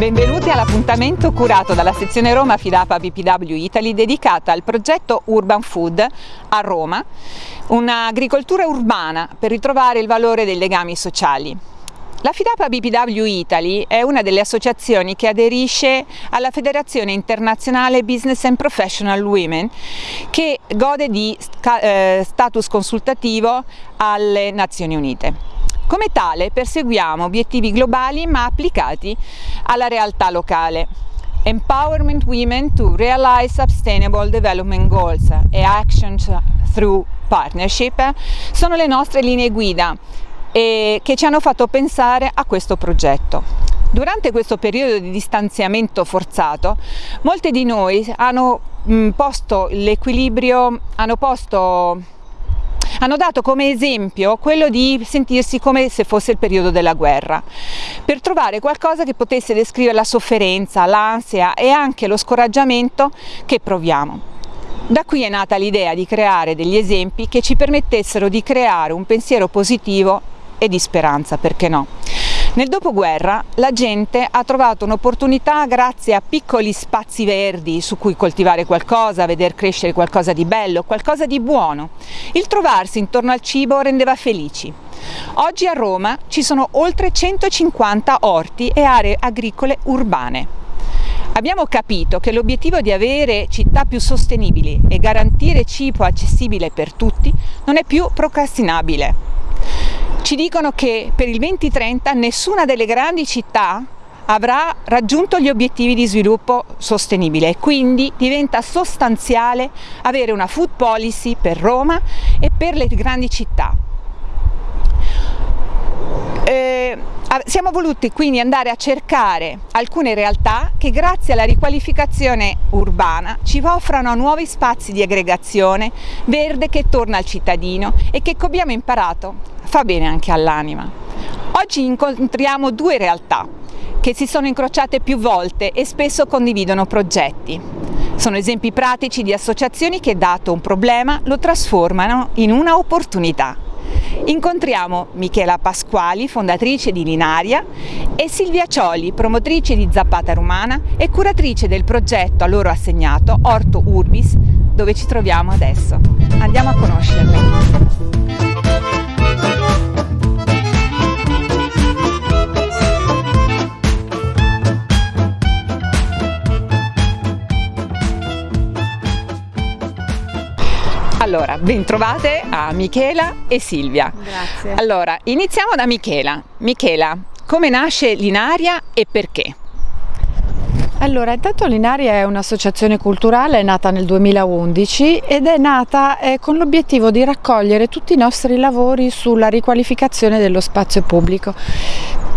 Benvenuti all'appuntamento curato dalla sezione Roma Fidapa BPW Italy dedicata al progetto Urban Food a Roma, un'agricoltura urbana per ritrovare il valore dei legami sociali. La Fidapa BPW Italy è una delle associazioni che aderisce alla Federazione Internazionale Business and Professional Women che gode di eh, status consultativo alle Nazioni Unite. Come tale perseguiamo obiettivi globali ma applicati alla realtà locale. Empowerment Women to Realize Sustainable Development Goals e Actions Through Partnership sono le nostre linee guida che ci hanno fatto pensare a questo progetto. Durante questo periodo di distanziamento forzato, molte di noi hanno posto l'equilibrio, hanno posto hanno dato come esempio quello di sentirsi come se fosse il periodo della guerra, per trovare qualcosa che potesse descrivere la sofferenza, l'ansia e anche lo scoraggiamento che proviamo. Da qui è nata l'idea di creare degli esempi che ci permettessero di creare un pensiero positivo e di speranza, perché no? Nel dopoguerra la gente ha trovato un'opportunità grazie a piccoli spazi verdi su cui coltivare qualcosa, veder crescere qualcosa di bello, qualcosa di buono. Il trovarsi intorno al cibo rendeva felici. Oggi a Roma ci sono oltre 150 orti e aree agricole urbane. Abbiamo capito che l'obiettivo di avere città più sostenibili e garantire cibo accessibile per tutti non è più procrastinabile. Ci dicono che per il 2030 nessuna delle grandi città avrà raggiunto gli obiettivi di sviluppo sostenibile e quindi diventa sostanziale avere una food policy per Roma e per le grandi città. Eh, siamo voluti quindi andare a cercare alcune realtà che grazie alla riqualificazione urbana ci offrano nuovi spazi di aggregazione verde che torna al cittadino e che come abbiamo imparato fa bene anche all'anima. Oggi incontriamo due realtà che si sono incrociate più volte e spesso condividono progetti. Sono esempi pratici di associazioni che dato un problema lo trasformano in una opportunità. Incontriamo Michela Pasquali, fondatrice di Linaria, e Silvia Cioli, promotrice di Zappata Romana e curatrice del progetto a loro assegnato Orto Urbis, dove ci troviamo adesso. Andiamo a conoscerle. Allora, bentrovate a Michela e Silvia. Grazie. Allora, iniziamo da Michela. Michela, come nasce Linaria e perché? Allora, intanto Linaria è un'associazione culturale nata nel 2011 ed è nata eh, con l'obiettivo di raccogliere tutti i nostri lavori sulla riqualificazione dello spazio pubblico.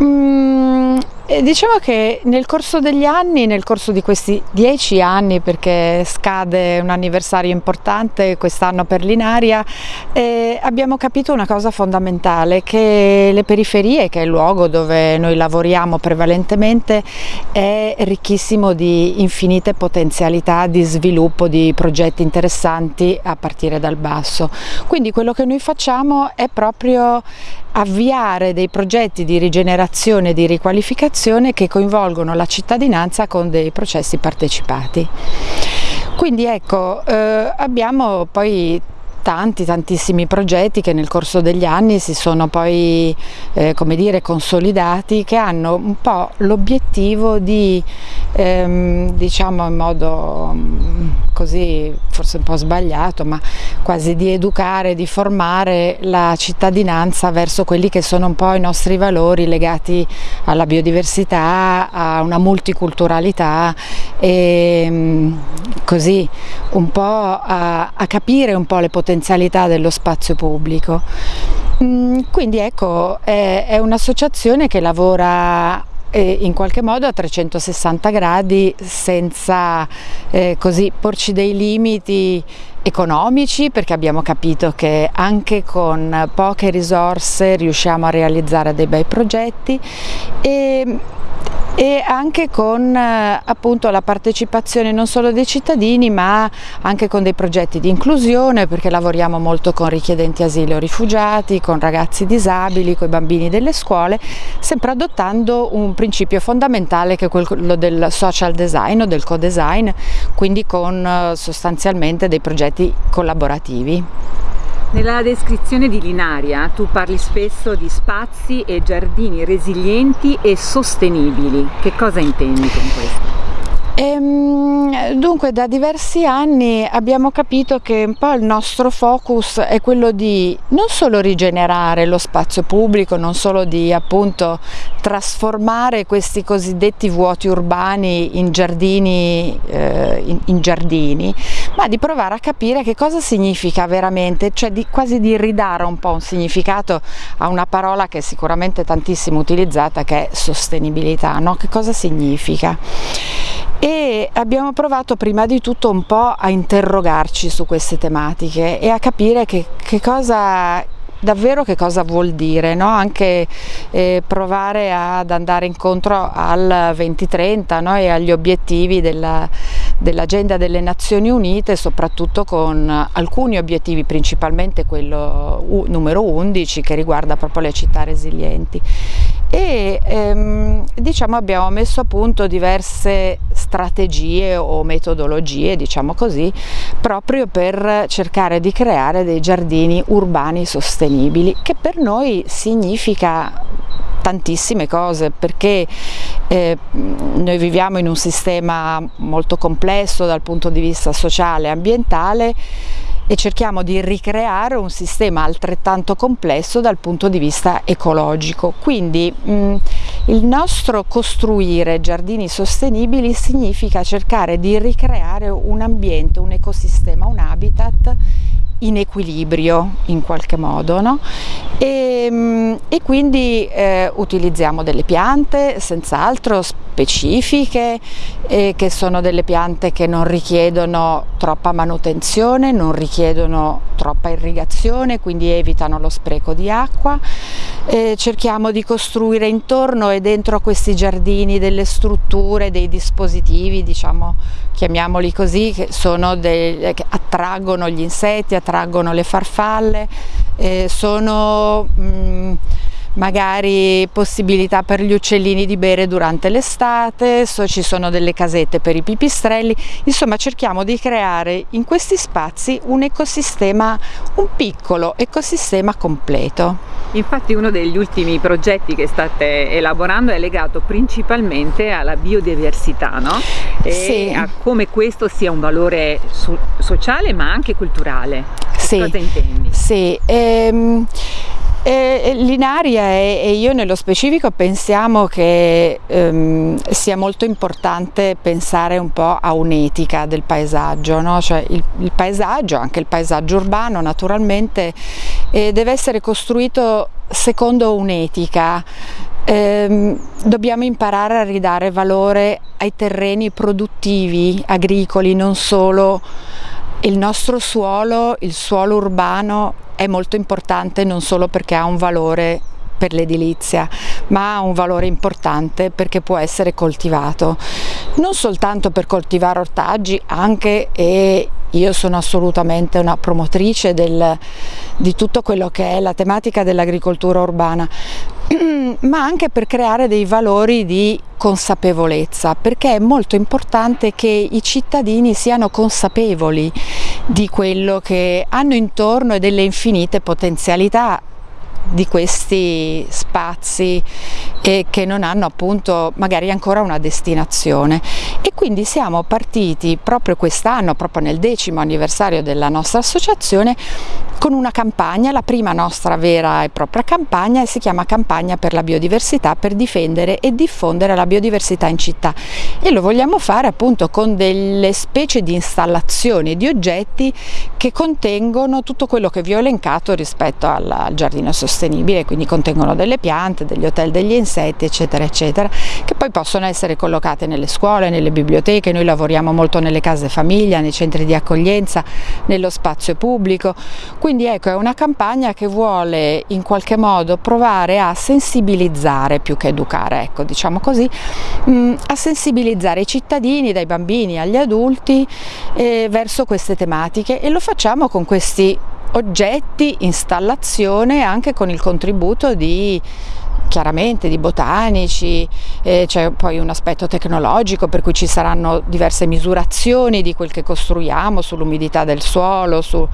Mm, diciamo che nel corso degli anni, nel corso di questi dieci anni, perché scade un anniversario importante quest'anno per Linaria, eh, abbiamo capito una cosa fondamentale, che le periferie, che è il luogo dove noi lavoriamo prevalentemente, è ricchissimo di infinite potenzialità di sviluppo di progetti interessanti a partire dal basso. Quindi quello che noi facciamo è proprio avviare dei progetti di rigenerazione e di riqualificazione che coinvolgono la cittadinanza con dei processi partecipati. Quindi ecco, eh, abbiamo poi tanti tantissimi progetti che nel corso degli anni si sono poi eh, come dire consolidati che hanno un po' l'obiettivo di ehm, diciamo in modo mm, così forse un po' sbagliato ma quasi di educare, di formare la cittadinanza verso quelli che sono un po' i nostri valori legati alla biodiversità, a una multiculturalità e mm, così un po' a, a capire un po' le potenzialità dello spazio pubblico. Mm, quindi ecco, è, è un'associazione che lavora eh, in qualche modo a 360 gradi senza eh, così porci dei limiti economici perché abbiamo capito che anche con poche risorse riusciamo a realizzare dei bei progetti e e anche con eh, appunto la partecipazione non solo dei cittadini ma anche con dei progetti di inclusione perché lavoriamo molto con richiedenti asilo rifugiati, con ragazzi disabili, con i bambini delle scuole, sempre adottando un principio fondamentale che è quello del social design o del co-design, quindi con eh, sostanzialmente dei progetti collaborativi. Nella descrizione di Linaria tu parli spesso di spazi e giardini resilienti e sostenibili. Che cosa intendi con questo? Ehm, dunque da diversi anni abbiamo capito che un po' il nostro focus è quello di non solo rigenerare lo spazio pubblico, non solo di appunto trasformare questi cosiddetti vuoti urbani in giardini, eh, in, in giardini, ma di provare a capire che cosa significa veramente, cioè di, quasi di ridare un po' un significato a una parola che è sicuramente tantissimo utilizzata che è sostenibilità, no? che cosa significa? E abbiamo provato prima di tutto un po' a interrogarci su queste tematiche e a capire che, che cosa davvero che cosa vuol dire, no? anche eh, provare ad andare incontro al 2030 no? e agli obiettivi della, dell'agenda delle Nazioni Unite, soprattutto con alcuni obiettivi, principalmente quello numero 11 che riguarda proprio le città resilienti ehm, diciamo abbiamo messo a punto diverse strategie o metodologie diciamo così proprio per cercare di creare dei giardini urbani sostenibili che per noi significa tantissime cose perché eh, noi viviamo in un sistema molto complesso dal punto di vista sociale e ambientale e cerchiamo di ricreare un sistema altrettanto complesso dal punto di vista ecologico. Quindi mh, il nostro costruire giardini sostenibili significa cercare di ricreare un ambiente, un ecosistema, un habitat in equilibrio in qualche modo no? e, mm, e, quindi eh, utilizziamo delle piante senz'altro specifiche eh, che sono delle piante che non richiedono troppa manutenzione, non richiedono troppa irrigazione quindi evitano lo spreco di acqua. Eh, cerchiamo di costruire intorno e dentro questi giardini delle strutture, dei dispositivi diciamo chiamiamoli così che, sono dei, che attraggono gli insetti, attraggono attraggono le farfalle, eh, sono mh, mm, magari possibilità per gli uccellini di bere durante l'estate, so, ci sono delle casette per i pipistrelli, insomma cerchiamo di creare in questi spazi un ecosistema, un piccolo ecosistema completo. Infatti uno degli ultimi progetti che state elaborando è legato principalmente alla biodiversità no? e sì. a come questo sia un valore so sociale ma anche culturale. Sì. Cosa intendi? Sì. Ehm... Eh, L'Inaria e, e, io nello specifico pensiamo che ehm, sia molto importante pensare un po' a un'etica del paesaggio, no? cioè il, il, paesaggio, anche il paesaggio urbano naturalmente, eh, deve essere costruito secondo un'etica. Eh, dobbiamo imparare a ridare valore ai terreni produttivi, agricoli, non solo il nostro suolo, il suolo urbano è molto importante non solo perché ha un valore per l'edilizia, ma ha un valore importante perché può essere coltivato, non soltanto per coltivare ortaggi, anche e io sono assolutamente una promotrice del, di tutto quello che è la tematica dell'agricoltura urbana, ma anche per creare dei valori di consapevolezza, perché è molto importante che i cittadini siano consapevoli di quello che hanno intorno e delle infinite potenzialità di questi spazi e che non hanno appunto magari ancora una destinazione. E quindi siamo partiti proprio quest'anno, proprio nel decimo anniversario della nostra associazione con una campagna, la prima nostra vera e propria campagna e si chiama Campagna per la biodiversità per difendere e diffondere la biodiversità in città. E lo vogliamo fare appunto con delle specie di installazioni di oggetti che contengono tutto quello che vi ho elencato rispetto al giardino sostenibile, quindi contengono delle piante, degli hotel degli insetti eccetera eccetera che poi possono essere collocate nelle scuole, nelle biblioteche, noi lavoriamo molto nelle case famiglia, nei centri di accoglienza, nello spazio pubblico, quindi ecco è una campagna che vuole in qualche modo provare a sensibilizzare più che educare, ecco diciamo così, mh, mm, a sensibilizzare i cittadini, dai bambini agli adulti eh, verso queste tematiche. E lo facciamo con questi oggetti, installazione anche con il contributo di chiaramente di botanici, eh, c'è poi un aspetto tecnologico per cui ci saranno diverse misurazioni di quel che costruiamo sull'umidità del suolo, sulla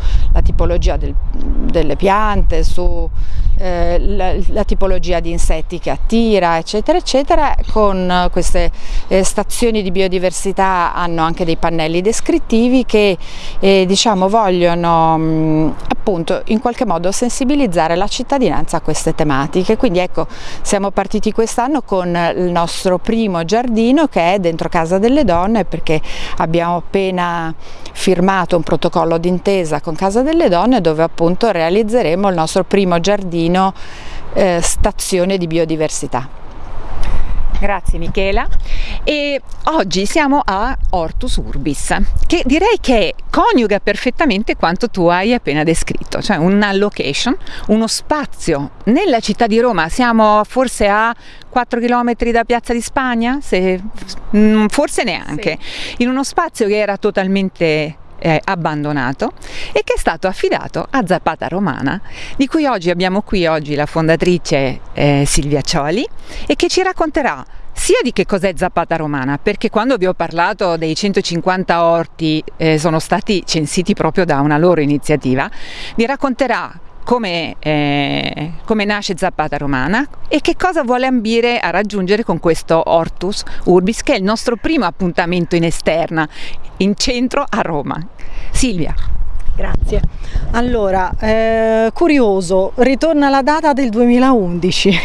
tipologia del, delle piante, su eh, la, la, tipologia di insetti che attira, eccetera, eccetera. Con queste eh, stazioni di biodiversità hanno anche dei pannelli descrittivi che eh, diciamo vogliono mh, appunto in qualche modo sensibilizzare la cittadinanza a queste tematiche. Quindi ecco, siamo partiti quest'anno con il nostro primo giardino che è dentro Casa delle Donne perché abbiamo appena firmato un protocollo d'intesa con Casa delle Donne dove appunto realizzeremo il nostro primo giardino eh, stazione di biodiversità. Grazie Michela e oggi siamo a Hortus Urbis che direi che coniuga perfettamente quanto tu hai appena descritto, cioè una location, uno spazio nella città di Roma, siamo forse a 4 km da Piazza di Spagna, Se, mm, forse neanche, sì. in uno spazio che era totalmente eh, abbandonato e che è stato affidato a Zapata Romana, di cui oggi abbiamo qui oggi la fondatrice eh, Silvia Cioli e che ci racconterà sia di che cos'è Zapata Romana, perché quando vi ho parlato dei 150 orti eh, sono stati censiti proprio da una loro iniziativa, vi racconterà come, eh, come, nasce Zapata Romana e che cosa vuole ambire a raggiungere con questo Hortus Urbis che è il nostro primo appuntamento in esterna, in centro a Roma. Silvia. Grazie. Allora, eh, curioso, ritorna la data del 2011,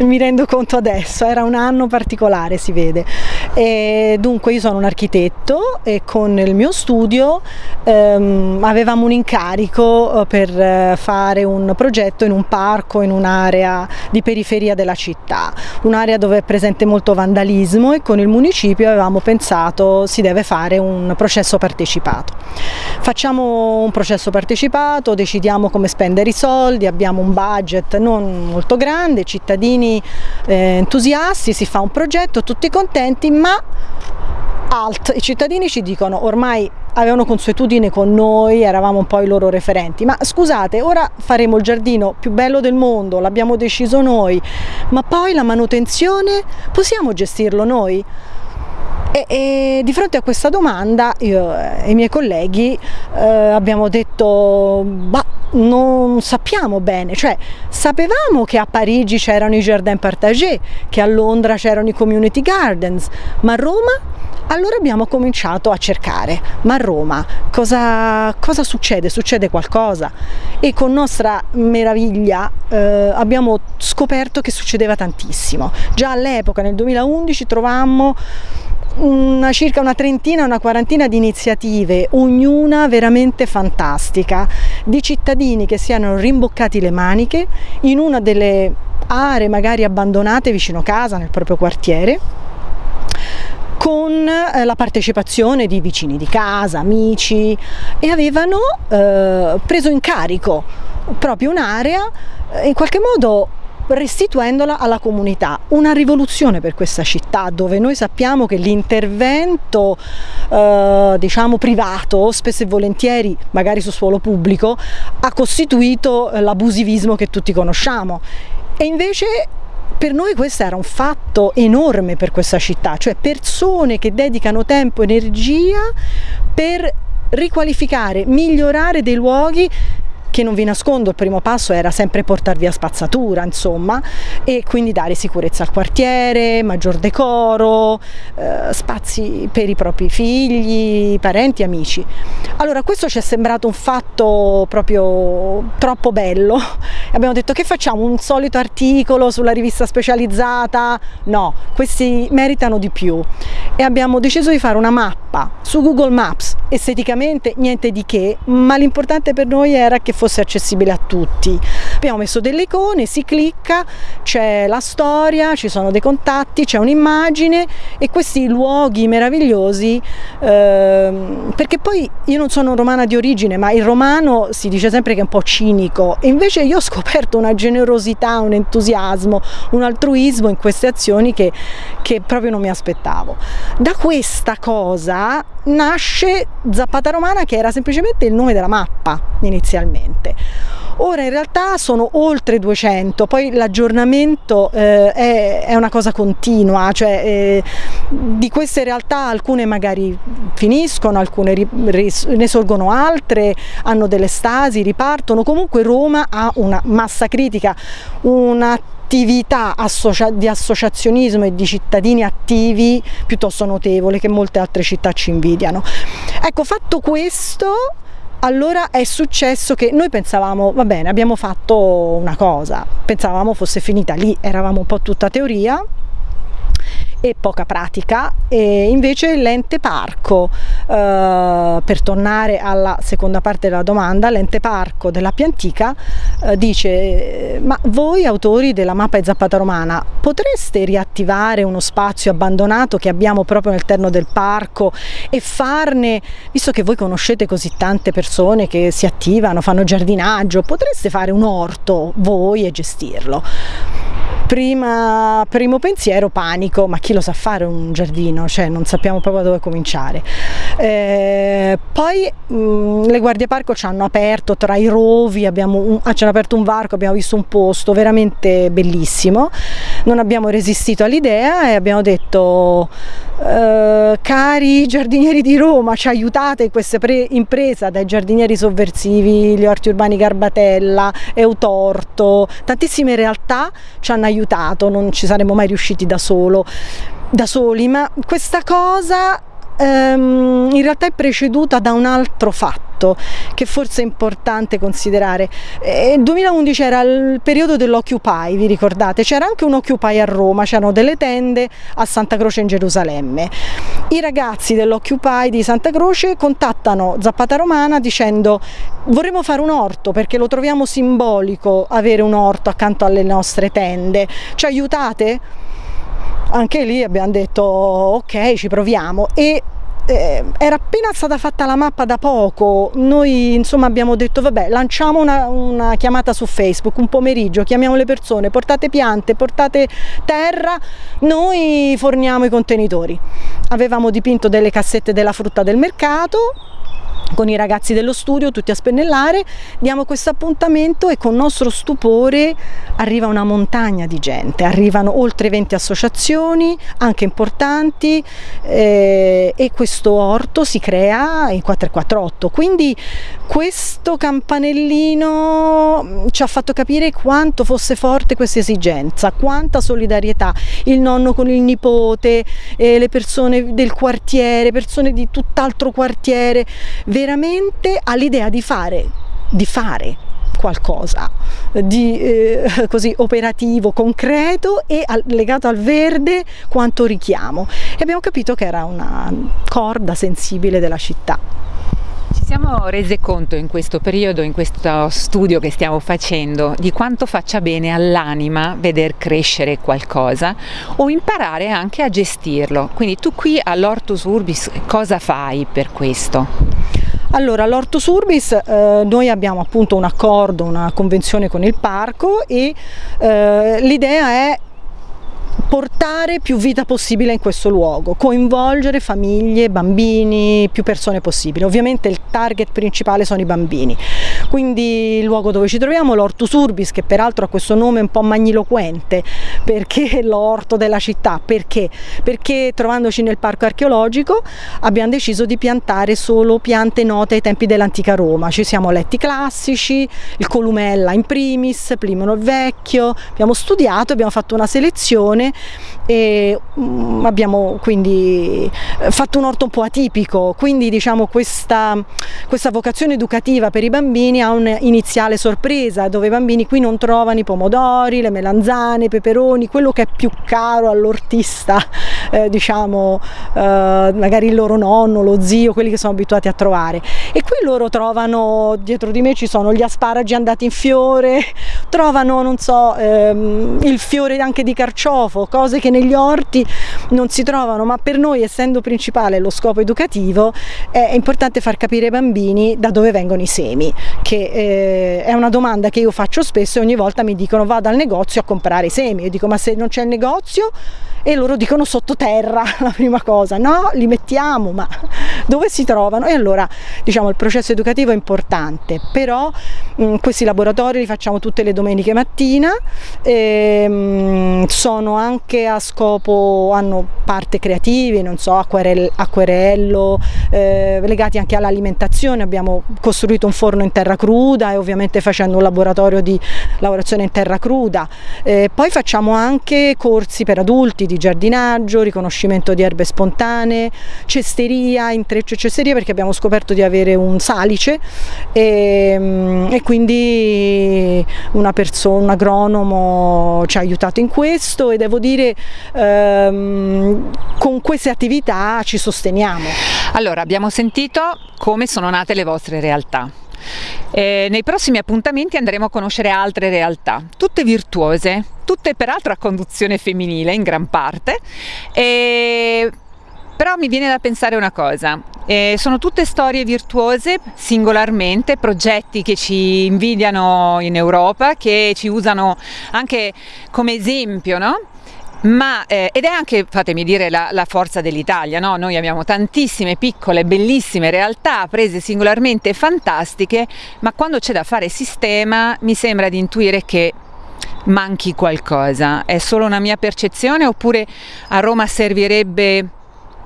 mi rendo conto adesso, era un anno particolare si vede. E dunque io sono un architetto e con il mio studio ehm, avevamo un incarico eh, per eh, fare un progetto in un parco, in un'area di periferia della città, un'area dove è presente molto vandalismo e con il municipio avevamo pensato si deve fare un processo partecipato. Facciamo un processo partecipato, decidiamo come spendere i soldi, abbiamo un budget non molto grande, cittadini eh, entusiasti, si fa un progetto, tutti contenti, ma alt, i cittadini ci dicono ormai avevano consuetudine con noi, eravamo un po' i loro referenti, ma scusate, ora faremo il giardino più bello del mondo, l'abbiamo deciso noi, ma poi la manutenzione possiamo gestirlo noi? E, e, di fronte a questa domanda io e i miei colleghi eh, abbiamo detto bah, non sappiamo bene, cioè sapevamo che a Parigi c'erano i jardin partagés, che a Londra c'erano i community gardens, ma a Roma? Allora abbiamo cominciato a cercare, ma a Roma cosa, cosa succede? Succede qualcosa? E con nostra meraviglia eh, abbiamo scoperto che succedeva tantissimo. Già all'epoca, nel 2011, trovammo una, circa una trentina, una quarantina di iniziative, ognuna veramente fantastica, di cittadini che si erano rimboccati le maniche in una delle aree magari abbandonate vicino casa, nel proprio quartiere, con eh, la partecipazione di vicini di casa, amici e avevano eh, preso in carico proprio un'area eh, in qualche modo restituendola alla comunità. Una rivoluzione per questa città dove noi sappiamo che l'intervento eh, diciamo privato, spesso e volentieri magari su suolo pubblico, ha costituito l'abusivismo che tutti conosciamo e invece per noi questo era un fatto enorme per questa città, cioè persone che dedicano tempo e energia per riqualificare, migliorare dei luoghi che non vi nascondo il primo passo era sempre portare via spazzatura insomma e quindi dare sicurezza al quartiere, maggior decoro, eh, spazi per i propri figli, parenti, amici. Allora questo ci è sembrato un fatto proprio troppo bello, abbiamo detto che facciamo un solito articolo sulla rivista specializzata? No, questi meritano di più e abbiamo deciso di fare una mappa su Google Maps, esteticamente niente di che, ma l'importante per noi era che fosse fosse accessibile a tutti, Abbiamo messo delle icone, si clicca, c'è la storia, ci sono dei contatti, c'è un'immagine e questi luoghi meravigliosi, ehm, perché poi io non sono romana di origine, ma il romano si dice sempre che è un po' cinico, e invece io ho scoperto una generosità, un entusiasmo, un altruismo in queste azioni che, che proprio non mi aspettavo. Da questa cosa nasce Zappata Romana che era semplicemente il nome della mappa inizialmente. Ora in realtà sono oltre 200, poi l'aggiornamento eh, è, è, una cosa continua, cioè eh, di queste realtà alcune magari finiscono, alcune ne sorgono altre, hanno delle stasi, ripartono, comunque Roma ha una massa critica, una attività di associazionismo e di cittadini attivi piuttosto notevole che molte altre città ci invidiano. Ecco, fatto questo, allora è successo che noi pensavamo, va bene, abbiamo fatto una cosa, pensavamo fosse finita lì, eravamo un po' tutta teoria, e poca pratica e invece l'ente parco eh, per tornare alla seconda parte della domanda l'ente parco della Piantica eh, dice ma voi autori della mappa di Zappata Romana potreste riattivare uno spazio abbandonato che abbiamo proprio all'interno del parco e farne visto che voi conoscete così tante persone che si attivano fanno giardinaggio potreste fare un orto voi e gestirlo Prima, primo pensiero panico, ma chi lo sa fare un giardino? Cioè non sappiamo proprio da dove cominciare. Eh, poi mh, mm, le guardie parco ci hanno aperto tra i rovi, un, ah, ci hanno aperto un varco, abbiamo visto un posto veramente bellissimo, non abbiamo resistito all'idea e abbiamo detto eh, cari giardinieri di Roma, ci aiutate in questa impresa dai giardinieri sovversivi, gli orti urbani Garbatella, Eutorto, tantissime realtà ci hanno aiutato, non ci saremmo mai riusciti da, solo, da soli, ma questa cosa ehm, in realtà è preceduta da un altro fatto che forse è importante considerare. Eh, il 2011 era il periodo dell'Occupy, vi ricordate? C'era anche un Occupy a Roma, c'erano delle tende a Santa Croce in Gerusalemme. I ragazzi dell'Occupy di Santa Croce contattano Zappata Romana dicendo vorremmo fare un orto perché lo troviamo simbolico avere un orto accanto alle nostre tende, ci aiutate? anche lì abbiamo detto ok ci proviamo e eh, era appena stata fatta la mappa da poco, noi insomma abbiamo detto vabbè lanciamo una, una, chiamata su Facebook un pomeriggio, chiamiamo le persone, portate piante, portate terra, noi forniamo i contenitori. Avevamo dipinto delle cassette della frutta del mercato, con i ragazzi dello studio tutti a spennellare, diamo questo appuntamento e con nostro stupore arriva una montagna di gente, arrivano oltre 20 associazioni, anche importanti eh, e questo orto si crea in 448, quindi questo campanellino mm, ci ha fatto capire quanto fosse forte questa esigenza, quanta solidarietà, il nonno con il nipote, eh, le persone del quartiere, persone di tutt'altro quartiere, veramente all'idea di fare, di fare qualcosa di eh, così operativo, concreto e al, legato al verde quanto richiamo e abbiamo capito che era una corda sensibile della città. Ci siamo rese conto in questo periodo, in questo studio che stiamo facendo, di quanto faccia bene all'anima veder crescere qualcosa o imparare anche a gestirlo. Quindi tu qui all'Ortus Urbis cosa fai per questo? Allora, l'Ortus Urbis, eh, noi abbiamo appunto un accordo, una convenzione con il parco e eh, l'idea è portare più vita possibile in questo luogo, coinvolgere famiglie, bambini, più persone possibili. Ovviamente il target principale sono i bambini. Quindi il luogo dove ci troviamo, l'Ortus Urbis, che peraltro ha questo nome un po' magniloquente, perché l'orto della città, perché? Perché trovandoci nel parco archeologico abbiamo deciso di piantare solo piante note ai tempi dell'antica Roma. Ci siamo letti classici, il Columella in primis, Plimeno il Vecchio, abbiamo studiato, abbiamo fatto una selezione e mm, abbiamo quindi eh, fatto un orto un po' atipico, quindi diciamo questa, questa vocazione educativa per i bambini ha un'iniziale sorpresa dove i bambini qui non trovano i pomodori, le melanzane, i peperoni, quello che è più caro all'ortista, eh, diciamo eh, magari il loro nonno, lo zio, quelli che sono abituati a trovare. E qui loro trovano, dietro di me ci sono gli asparagi andati in fiore, trovano, non so, ehm, il fiore anche di carciofo, cose che negli orti non si trovano, ma per noi essendo principale lo scopo educativo è importante far capire ai bambini da dove vengono i semi, che eh, è una domanda che io faccio spesso e ogni volta mi dicono vado al negozio a comprare i semi, io dico ma se non c'è il negozio e loro dicono sottoterra la prima cosa, no li mettiamo ma dove si trovano? E allora diciamo il processo educativo è importante, però mh, questi laboratori li facciamo tutte le domeniche mattina, e, mh, sono anche a scopo, hanno parte creative, non so, acquerello, acquerello eh, legati anche all'alimentazione, abbiamo costruito un forno in terra cruda e ovviamente facendo un laboratorio di lavorazione in terra cruda, eh, poi facciamo anche corsi per adulti di giardinaggio, riconoscimento di erbe spontanee, cesteria, intreccio e cesteria perché abbiamo scoperto di avere un salice e, mm, e quindi una persona, un agronomo ci ha aiutato in questo e devo dire ehm, con queste attività ci sosteniamo. Allora abbiamo sentito come sono nate le vostre realtà. Eh, nei prossimi appuntamenti andremo a conoscere altre realtà, tutte virtuose, tutte peraltro a conduzione femminile in gran parte, e... però mi viene da pensare una cosa, eh, sono tutte storie virtuose singolarmente, progetti che ci invidiano in Europa, che ci usano anche come esempio, no? Ma, eh, ed è anche, fatemi dire, la, la forza dell'Italia, no? noi abbiamo tantissime piccole, bellissime realtà prese singolarmente fantastiche, ma quando c'è da fare sistema mi sembra di intuire che manchi qualcosa, è solo una mia percezione oppure a Roma servirebbe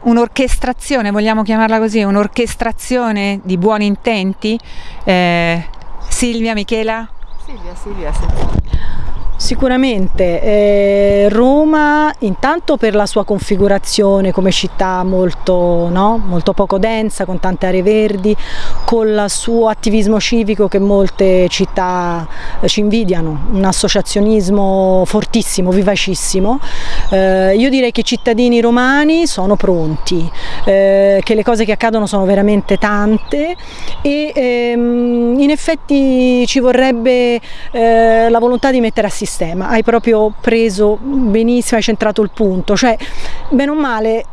un'orchestrazione, vogliamo chiamarla così, un'orchestrazione di buoni intenti? Eh, Silvia, Michela? Silvia, Silvia, Silvia. Sicuramente eh, Roma intanto per la sua configurazione come città molto, no? molto, poco densa, con tante aree verdi, con il suo attivismo civico che molte città eh, ci invidiano, un associazionismo fortissimo, vivacissimo. Eh, io direi che i cittadini romani sono pronti, eh, che le cose che accadono sono veramente tante e ehm, in effetti ci vorrebbe eh, la volontà di mettere a sistema sistema, hai proprio preso benissimo, hai centrato il punto, cioè bene o male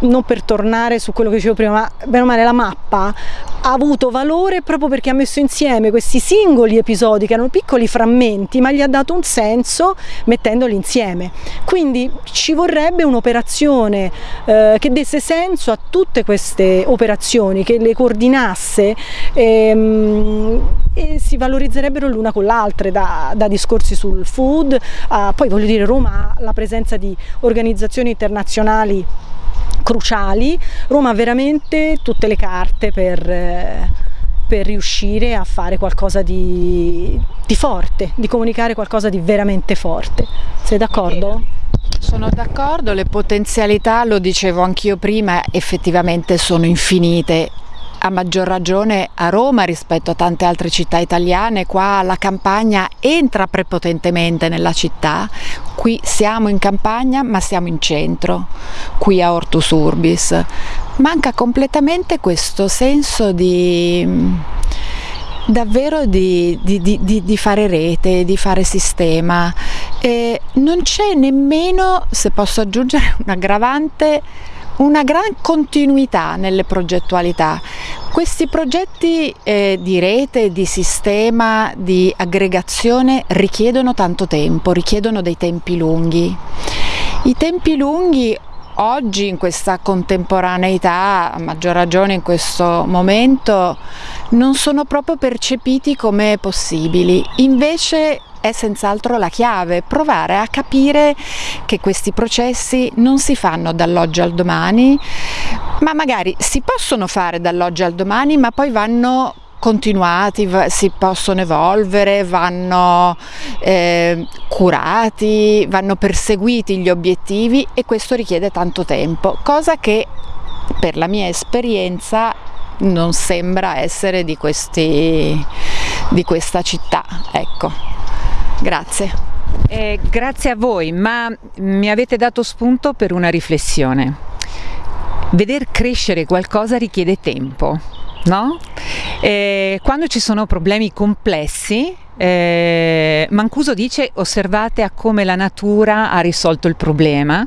non per tornare su quello che dicevo prima, ma bene o male la mappa ha avuto valore proprio perché ha messo insieme questi singoli episodi che erano piccoli frammenti, ma gli ha dato un senso mettendoli insieme. Quindi ci vorrebbe un'operazione eh, che desse senso a tutte queste operazioni, che le coordinasse ehm, e si valorizzerebbero l'una con l'altra, da, da, discorsi sul food, a, poi voglio dire Roma ha la presenza di organizzazioni internazionali cruciali, Roma ha veramente tutte le carte per, eh, per riuscire a fare qualcosa di, di, forte, di comunicare qualcosa di veramente forte. Sei d'accordo? Sono d'accordo, le potenzialità, lo dicevo anch'io prima, effettivamente sono infinite a maggior ragione a Roma rispetto a tante altre città italiane, qua la campagna entra prepotentemente nella città, qui siamo in campagna ma siamo in centro, qui a Ortus Urbis. Manca completamente questo senso di davvero di, di, di, di, fare rete, di fare sistema. E non c'è nemmeno, se posso aggiungere un aggravante, una gran continuità nelle progettualità. Questi progetti eh, di rete, di sistema, di aggregazione richiedono tanto tempo, richiedono dei tempi lunghi. I tempi lunghi oggi in questa contemporaneità, a maggior ragione in questo momento, non sono proprio percepiti come possibili. Invece è senz'altro la chiave, provare a capire che questi processi non si fanno dall'oggi al domani, ma magari si possono fare dall'oggi al domani, ma poi vanno continuati, si possono evolvere, vanno eh, curati, vanno perseguiti gli obiettivi e questo richiede tanto tempo, cosa che per la mia esperienza non sembra essere di, questi, di questa città. Ecco. Grazie. Eh, grazie a voi, ma mi avete dato spunto per una riflessione. Veder crescere qualcosa richiede tempo, no? Eh, quando ci sono problemi complessi, eh, Mancuso dice osservate a come la natura ha risolto il problema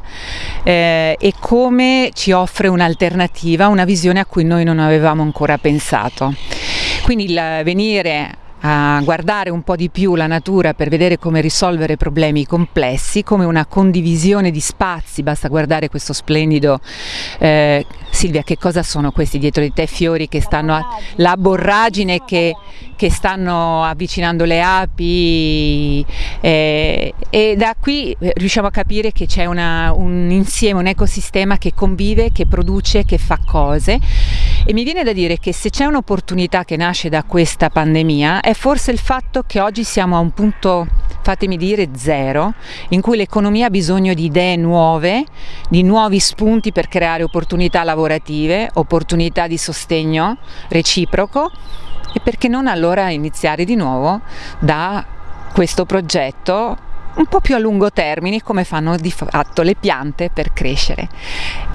eh, e come ci offre un'alternativa, una visione a cui noi non avevamo ancora pensato. Quindi il venire a guardare un po' di più la natura per vedere come risolvere problemi complessi, come una condivisione di spazi, basta guardare questo splendido, eh, Silvia che cosa sono questi dietro di te? Fiori che stanno, a, la borragine che, che stanno avvicinando le api eh, e da qui eh, riusciamo a capire che c'è un insieme, un ecosistema che convive, che produce, che fa cose e mi viene da dire che se c'è un'opportunità che nasce da questa pandemia è forse il fatto che oggi siamo a un punto, fatemi dire, zero, in cui l'economia ha bisogno di idee nuove, di nuovi spunti per creare opportunità lavorative, opportunità di sostegno reciproco. E perché non allora iniziare di nuovo da questo progetto un po' più a lungo termine come fanno di fatto le piante per crescere.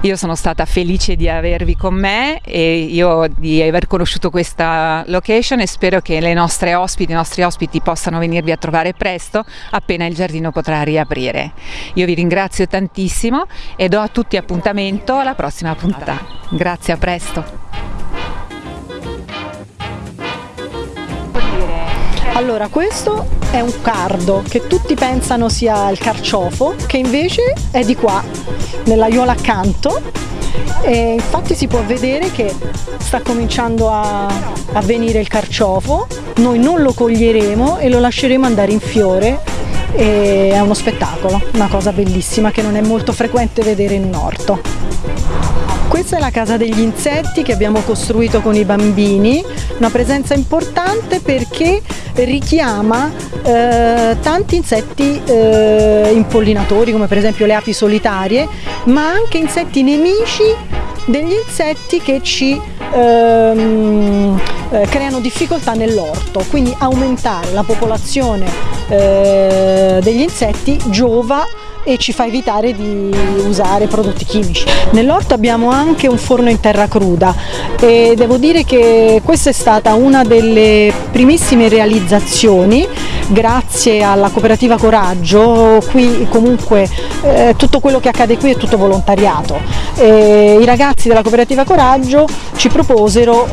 Io sono stata felice di avervi con me e io di aver conosciuto questa location e spero che le nostre ospiti, i nostri ospiti possano venirvi a trovare presto appena il giardino potrà riaprire. Io vi ringrazio tantissimo e do a tutti appuntamento alla prossima puntata. Grazie, a presto. Allora, questo è un cardo che tutti pensano sia il carciofo, che invece è di qua, nell'aiuola accanto. E infatti si può vedere che sta cominciando a, a venire il carciofo, noi non lo coglieremo e lo lasceremo andare in fiore e è uno spettacolo, una cosa bellissima che non è molto frequente vedere in orto. Questa è la casa degli insetti che abbiamo costruito con i bambini, una presenza importante perché richiama eh, tanti insetti eh, impollinatori come per esempio le api solitarie, ma anche insetti nemici degli insetti che ci ehm, eh, creano difficoltà nell'orto, quindi aumentare la popolazione eh, degli insetti giova e ci fa evitare di usare prodotti chimici. Nell'orto abbiamo anche un forno in terra cruda e devo dire che questa è stata una delle primissime realizzazioni grazie alla cooperativa Coraggio, qui comunque eh, tutto quello che accade qui è tutto volontariato. E I ragazzi della cooperativa Coraggio ci proposero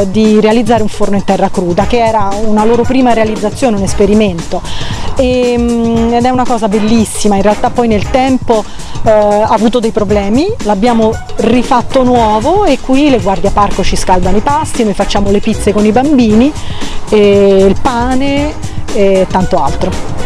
eh, di realizzare un forno in terra cruda che era una loro prima realizzazione, un esperimento e, mm, ed è una cosa bellissima, in realtà poi nel tempo eh, ha avuto dei problemi, l'abbiamo rifatto nuovo e qui le guardie parco ci scaldano i pasti, noi facciamo le pizze con i bambini, il pane e tanto altro.